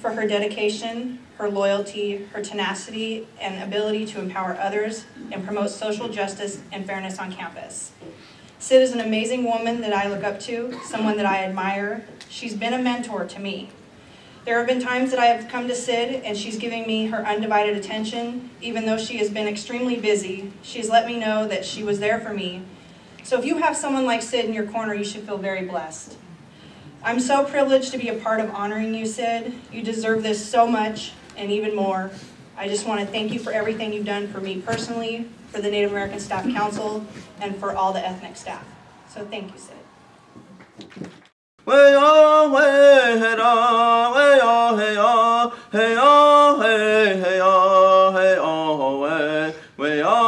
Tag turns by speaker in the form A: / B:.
A: for her dedication, her loyalty, her tenacity, and ability to empower others and promote social justice and fairness on campus. Sid is an amazing woman that I look up to, someone that I admire. She's been a mentor to me. There have been times that I have come to Sid and she's giving me her undivided attention. Even though she has been extremely busy, she's let me know that she was there for me. So if you have someone like Sid in your corner, you should feel very blessed. I'm so privileged to be a part of honoring you, Sid. You deserve this so much and even more. I just want to thank you for everything you've done for me personally, for the Native American Staff Council, and for all the ethnic staff. So thank you, Sid.
B: Oh